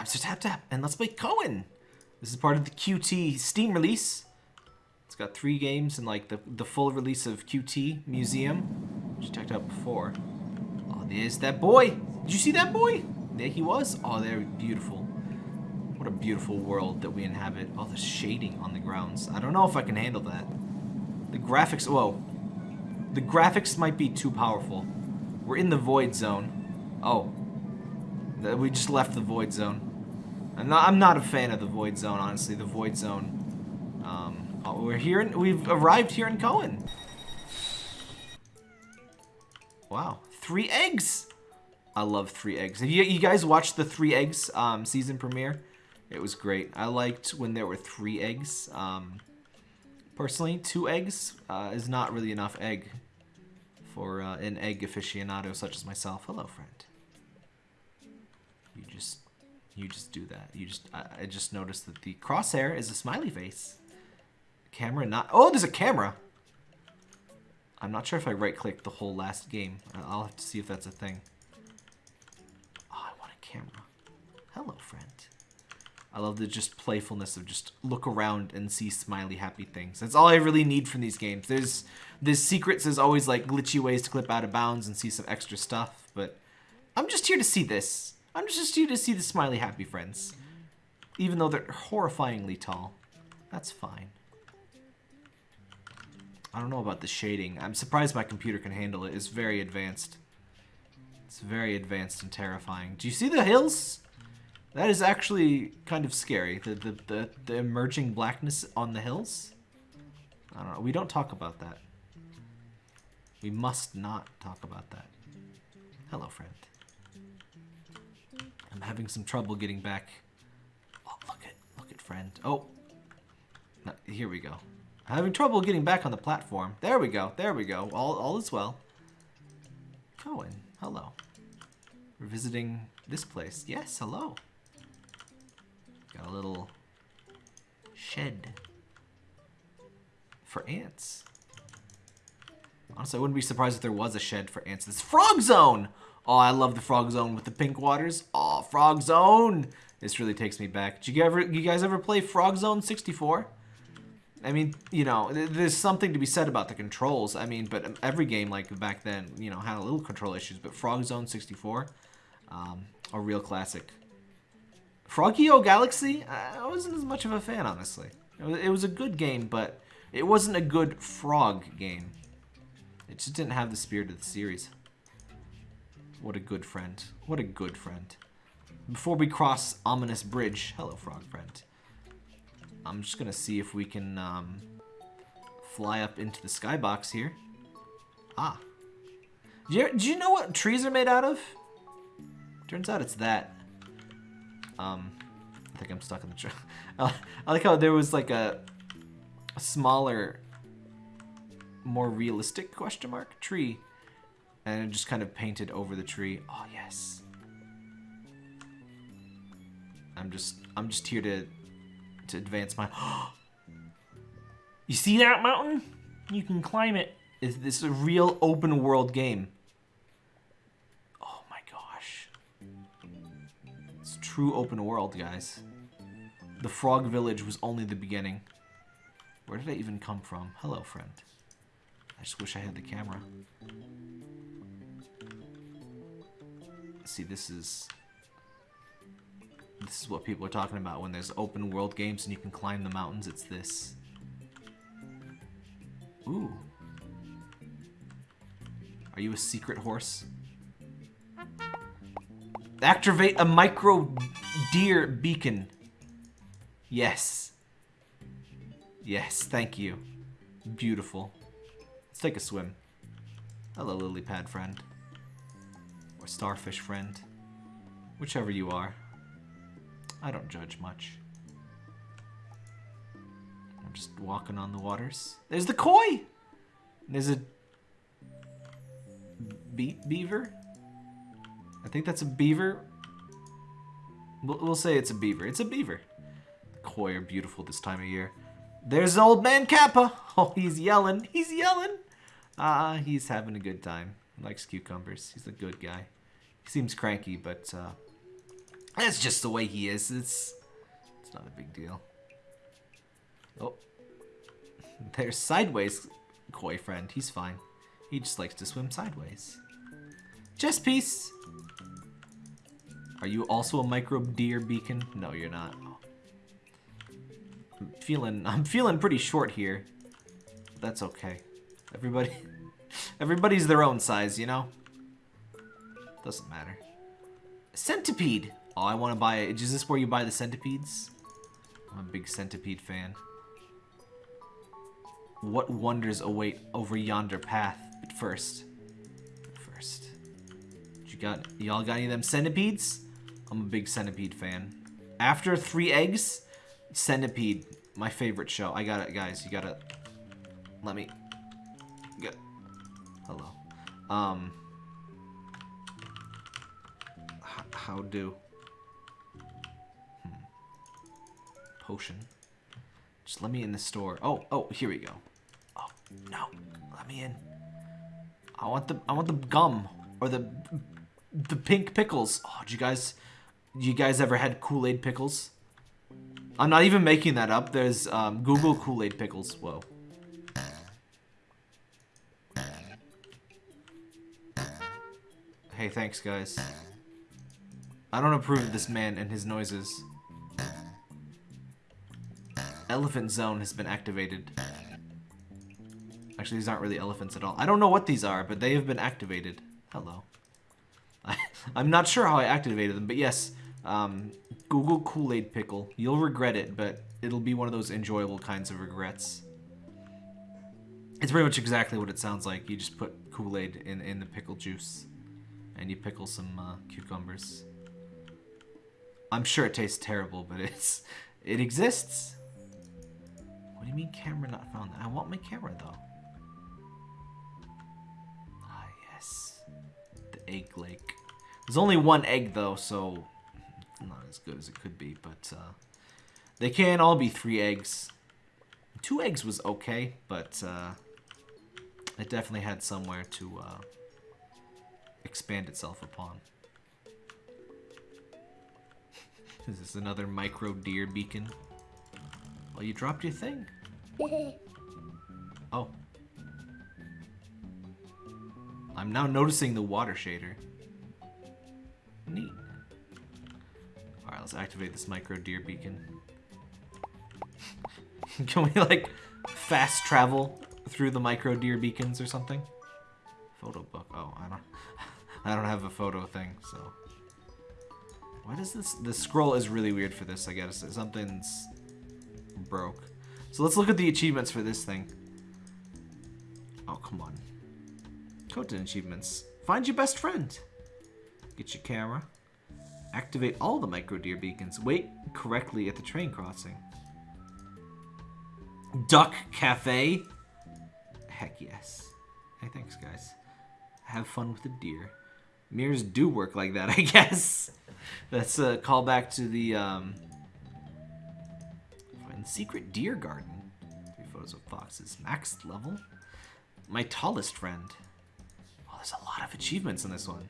I'm tap tap and let's play Cohen. This is part of the QT Steam release. It's got three games and like the the full release of QT Museum, which I checked out before. Oh, there's that boy. Did you see that boy? There he was. Oh, they're beautiful. What a beautiful world that we inhabit. Oh, the shading on the grounds. I don't know if I can handle that. The graphics, whoa. The graphics might be too powerful. We're in the void zone. Oh. We just left the void zone. I'm not, I'm not a fan of the void zone, honestly. The void zone. Um, oh, we're here, in, we've arrived here in Cohen. Wow, three eggs. I love three eggs. Have you, you guys watched the three eggs um, season premiere? It was great. I liked when there were three eggs. Um, personally, two eggs uh, is not really enough egg for uh, an egg aficionado such as myself. Hello, friend. You just, do that. You just, I, I just noticed that the crosshair is a smiley face. Camera not. Oh, there's a camera. I'm not sure if I right-clicked the whole last game. I'll have to see if that's a thing. Oh, I want a camera. Hello, friend. I love the just playfulness of just look around and see smiley happy things. That's all I really need from these games. There's there's secrets, there's always like glitchy ways to clip out of bounds and see some extra stuff, but I'm just here to see this. I'm just here to see the smiley happy friends. Even though they're horrifyingly tall. That's fine. I don't know about the shading. I'm surprised my computer can handle it. It's very advanced. It's very advanced and terrifying. Do you see the hills? That is actually kind of scary. The, the, the, the emerging blackness on the hills. I don't know. We don't talk about that. We must not talk about that. Hello, friend. I'm having some trouble getting back. Oh, look at, look at friend. Oh, no, here we go. I'm having trouble getting back on the platform. There we go. There we go. All, all is well. Cohen, hello. We're visiting this place. Yes, hello. Got a little shed for ants. Honestly, I wouldn't be surprised if there was a shed for ants. This Frog Zone! Oh, I love the Frog Zone with the pink waters. Oh, Frog Zone! This really takes me back. Did you ever, you guys ever play Frog Zone 64? I mean, you know, there's something to be said about the controls. I mean, but every game like back then, you know, had a little control issues. But Frog Zone 64, um, a real classic. Frogio Galaxy, I wasn't as much of a fan, honestly. It was a good game, but it wasn't a good frog game. It just didn't have the spirit of the series. What a good friend. What a good friend. Before we cross Ominous Bridge, hello, frog friend. I'm just gonna see if we can um, fly up into the skybox here. Ah. Do you, do you know what trees are made out of? Turns out it's that. Um, I think I'm stuck in the tree. I like how there was like a, a smaller, more realistic question mark tree, and just kind of painted over the tree. Oh yes. I'm just I'm just here to to advance my. you see that mountain? You can climb it. Is this a real open world game? Oh my gosh. It's true open world, guys. The Frog Village was only the beginning. Where did I even come from? Hello, friend. I just wish I had the camera. See, this is... This is what people are talking about when there's open world games and you can climb the mountains. It's this. Ooh. Are you a secret horse? Activate a micro deer beacon. Yes. Yes, thank you. Beautiful. Let's take a swim. Hello, lily pad friend. Or starfish friend. Whichever you are. I don't judge much. I'm just walking on the waters. There's the koi! There's a... Be beaver? I think that's a beaver. We'll, say it's a beaver. It's a beaver. The koi are beautiful this time of year. There's old man Kappa. Oh, he's yelling. He's yelling. Ah, uh, he's having a good time. Likes cucumbers. He's a good guy. He seems cranky, but uh, That's just the way he is. It's it's not a big deal. Oh. There's sideways koi friend. He's fine. He just likes to swim sideways. Chess piece. Are you also a microbe deer beacon? No, you're not. I'm feeling I'm feeling pretty short here. That's okay. Everybody everybody's their own size, you know? Doesn't matter. Centipede. Oh, I want to buy it. Is this where you buy the centipedes? I'm a big centipede fan. What wonders await over yonder path? But first, first, you got y'all got any of them centipedes? I'm a big centipede fan. After three eggs, centipede, my favorite show. I got it, guys. You gotta let me. Hello. Um. how do? potion. Just let me in the store. Oh, oh, here we go. Oh, no. Let me in. I want the I want the gum or the the pink pickles. Oh, did you guys you guys ever had Kool-Aid pickles? I'm not even making that up. There's um, Google Kool-Aid pickles. Whoa. Hey, thanks, guys. I don't approve of this man and his noises. Elephant Zone has been activated. Actually, these aren't really elephants at all. I don't know what these are, but they have been activated. Hello. I, am not sure how I activated them, but yes, um, Google Kool-Aid Pickle. You'll regret it, but it'll be one of those enjoyable kinds of regrets. It's pretty much exactly what it sounds like. You just put Kool-Aid in, in the pickle juice, and you pickle some uh, cucumbers. I'm sure it tastes terrible, but it's it exists. What do you mean camera not found? I want my camera though. Ah, yes. The egg lake. There's only one egg though, so not as good as it could be, but uh, they can all be three eggs. Two eggs was okay, but uh, it definitely had somewhere to uh, expand itself upon. Is this another micro deer beacon? Oh, you dropped your thing. oh. I'm now noticing the water shader. Neat. Alright, let's activate this micro deer beacon. Can we, like, fast travel through the micro deer beacons or something? Photo book. Oh, I don't... I don't have a photo thing, so... Why does this... The scroll is really weird for this, I guess. Something's broke. So let's look at the achievements for this thing. Oh, come on. Content achievements. Find your best friend. Get your camera. Activate all the micro deer beacons. Wait correctly at the train crossing. Duck Cafe. Heck yes. Hey, thanks, guys. Have fun with the deer. Mirrors do work like that, I guess. That's a callback to the um, Secret Deer Garden. Three photos of foxes. Max level. My tallest friend. Oh, there's a lot of achievements in this one.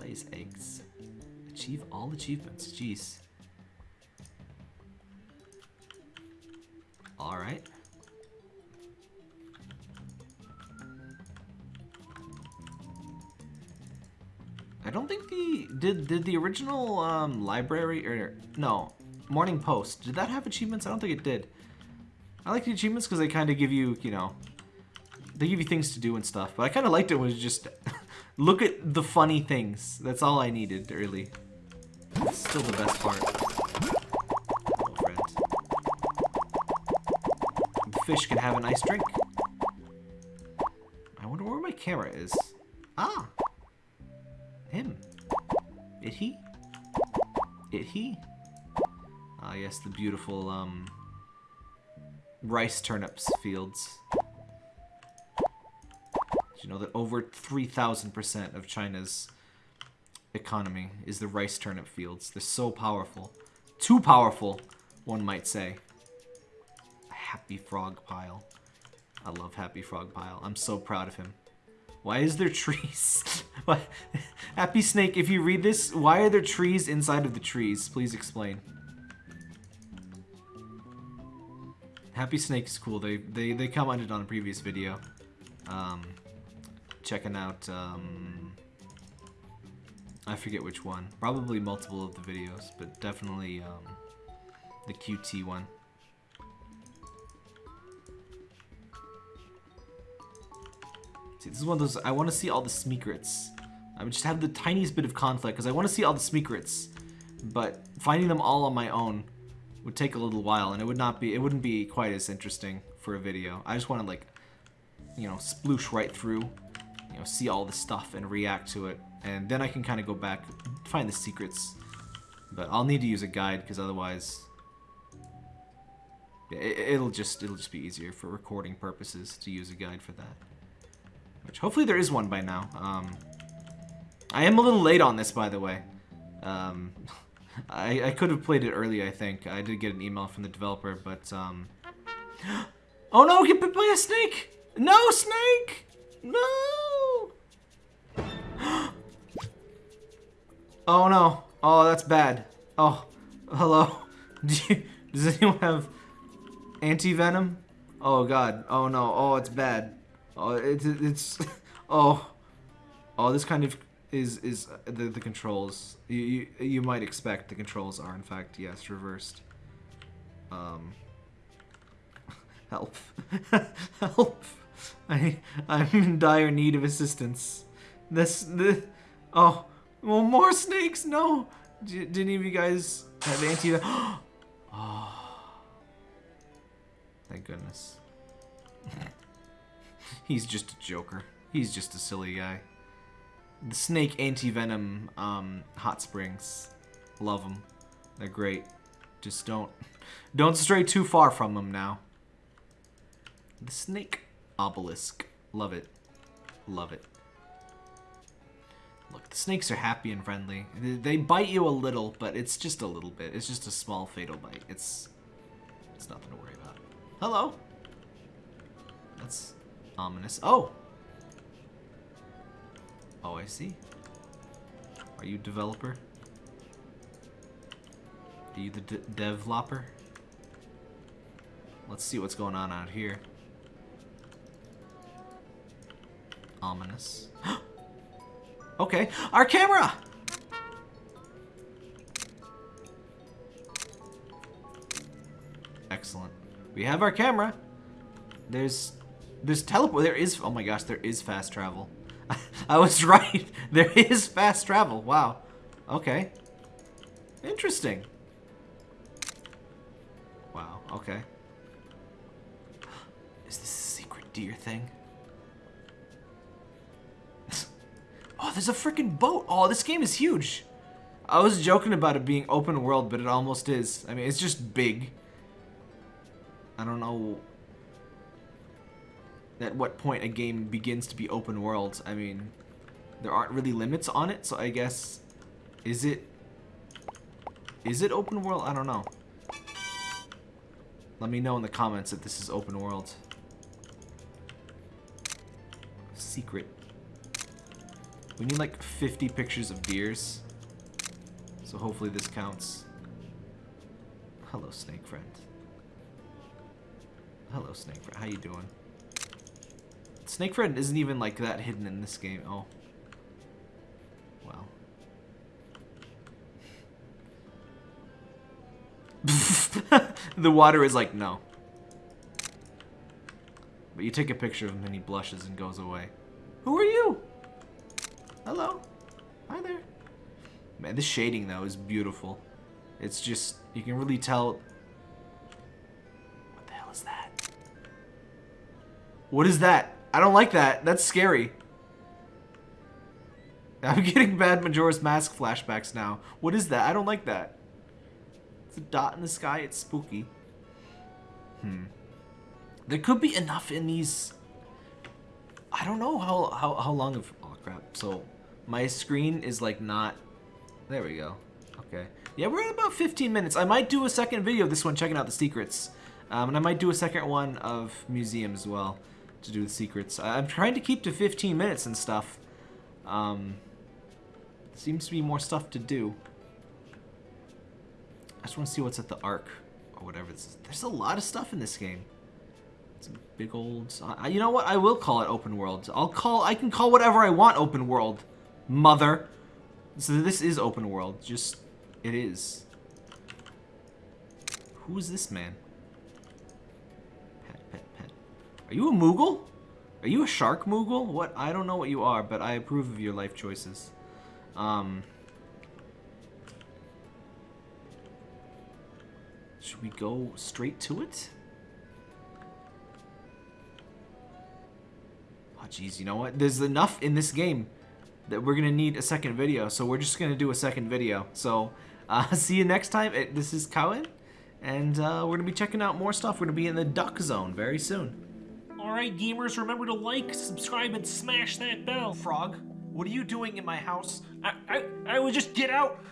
Lays eggs. Achieve all achievements. Jeez. Alright. I don't think the did did the original um, library or no Morning Post. Did that have achievements? I don't think it did. I like the achievements because they kind of give you, you know, they give you things to do and stuff. But I kind of liked it was just look at the funny things. That's all I needed, really. It's still the best part. Fish can have a nice drink. I wonder where my camera is. Ah! Him. It he? It he? Ah, yes, the beautiful um, rice turnips fields. Did you know that over 3,000% of China's economy is the rice turnip fields? They're so powerful. Too powerful, one might say. Happy Frog Pile. I love Happy Frog Pile. I'm so proud of him. Why is there trees? Happy Snake, if you read this, why are there trees inside of the trees? Please explain. Happy Snake is cool. They they they commented on a previous video, um, checking out. Um, I forget which one. Probably multiple of the videos, but definitely um, the QT one. This is one of those. I want to see all the secrets. I would just have the tiniest bit of conflict because I want to see all the secrets, but finding them all on my own would take a little while, and it would not be. It wouldn't be quite as interesting for a video. I just want to like, you know, sploosh right through, you know, see all the stuff and react to it, and then I can kind of go back, find the secrets. But I'll need to use a guide because otherwise, it, it'll just it'll just be easier for recording purposes to use a guide for that. Which hopefully there is one by now. Um, I am a little late on this, by the way. Um, I, I could have played it early, I think. I did get an email from the developer, but... Um... Oh no, get bit by a snake! No, snake! No! oh no. Oh, that's bad. Oh, hello. Do you, does anyone have anti-venom? Oh god. Oh no. Oh, it's bad. Oh, it's it's oh, oh. This kind of is is the the controls. You you, you might expect the controls are in fact yes reversed. Um. Help! Help! I I'm in dire need of assistance. This the oh well more snakes no. Did any of you guys have anti? oh, thank goodness. He's just a joker. He's just a silly guy. The snake anti-venom um, hot springs. Love them. They're great. Just don't don't stray too far from them now. The snake obelisk. Love it. Love it. Look, the snakes are happy and friendly. They bite you a little, but it's just a little bit. It's just a small fatal bite. It's it's nothing to worry about. Hello. That's Ominous. Oh! Oh, I see. Are you developer? Are you the de developer? Let's see what's going on out here. Ominous. okay, our camera! Excellent. We have our camera. There's there's teleport. There is. Oh my gosh, there is fast travel. I was right. There is fast travel. Wow. Okay. Interesting. Wow. Okay. Is this a secret deer thing? oh, there's a freaking boat. Oh, this game is huge. I was joking about it being open world, but it almost is. I mean, it's just big. I don't know at what point a game begins to be open world. I mean, there aren't really limits on it, so I guess, is it, is it open world? I don't know. Let me know in the comments if this is open world. Secret. We need like 50 pictures of deers. So hopefully this counts. Hello, snake friend. Hello, snake friend. How you doing? Snake Friend isn't even like that hidden in this game. Oh. Well. the water is like, no. But you take a picture of him and he blushes and goes away. Who are you? Hello. Hi there. Man, the shading though is beautiful. It's just, you can really tell. What the hell is that? What is that? I don't like that. That's scary. I'm getting bad Majora's Mask flashbacks now. What is that? I don't like that. It's a dot in the sky. It's spooky. Hmm. There could be enough in these... I don't know how, how, how long of... Oh, crap. So, my screen is, like, not... There we go. Okay. Yeah, we're at about 15 minutes. I might do a second video of this one checking out the secrets. Um, and I might do a second one of museum as well. To do the secrets. I'm trying to keep to 15 minutes and stuff. Um, seems to be more stuff to do. I just want to see what's at the Ark or whatever. There's a lot of stuff in this game. It's a big old. I, you know what? I will call it open world. I'll call. I can call whatever I want open world, mother. So this is open world. Just it is. Who is this man? Are you a Moogle? Are you a shark Moogle? What? I don't know what you are, but I approve of your life choices. Um. Should we go straight to it? Oh, jeez, you know what? There's enough in this game that we're gonna need a second video, so we're just gonna do a second video. So, uh, see you next time. This is Cowan, and uh, we're gonna be checking out more stuff. We're gonna be in the Duck Zone very soon. Alright, gamers, remember to like, subscribe, and smash that bell. Frog, what are you doing in my house? I, I, I would just get out.